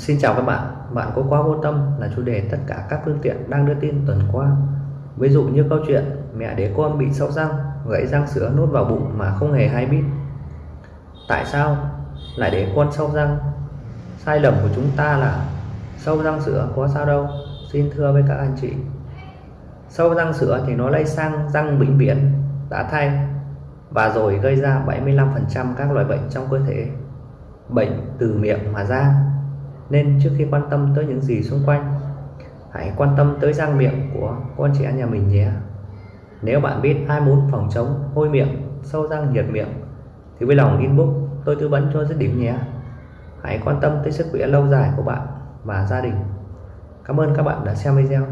Xin chào các bạn, bạn có quá vô tâm là chủ đề tất cả các phương tiện đang đưa tin tuần qua. Ví dụ như câu chuyện mẹ để con bị sâu răng, gãy răng sữa nốt vào bụng mà không hề hay biết. Tại sao lại để con sâu răng? Sai lầm của chúng ta là sâu răng sữa có sao đâu. Xin thưa với các anh chị. Sâu răng sữa thì nó lây sang răng bệnh viện, đã thay và rồi gây ra 75% các loại bệnh trong cơ thể. Bệnh từ miệng mà ra nên trước khi quan tâm tới những gì xung quanh, hãy quan tâm tới răng miệng của con trẻ nhà mình nhé. Nếu bạn biết ai muốn phòng chống hôi miệng, sâu răng, nhiệt miệng, thì với lòng inbox, tôi tư vấn cho dứt điểm nhé. Hãy quan tâm tới sức khỏe lâu dài của bạn và gia đình. Cảm ơn các bạn đã xem video.